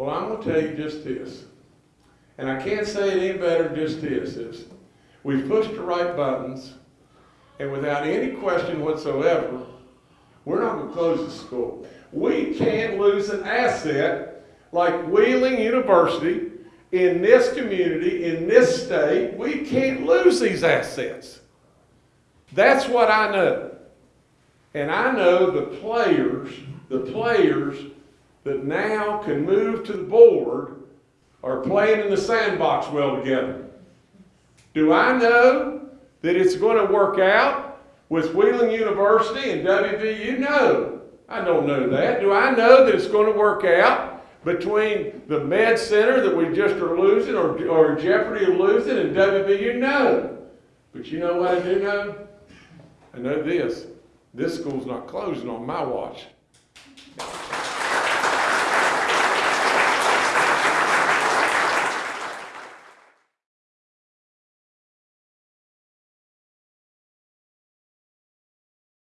Well, I'm gonna tell you just this, and I can't say it any better just this, is we've pushed the right buttons, and without any question whatsoever, we're not gonna close the school. We can't lose an asset like Wheeling University in this community, in this state. We can't lose these assets. That's what I know. And I know the players, the players that now can move to the board are playing in the sandbox well together. Do I know that it's going to work out with Wheeling University and WVU? No, I don't know that. Do I know that it's going to work out between the Med Center that we just are losing or, or jeopardy of losing and WVU? No. But you know what I do know? I know this. This school's not closing on my watch.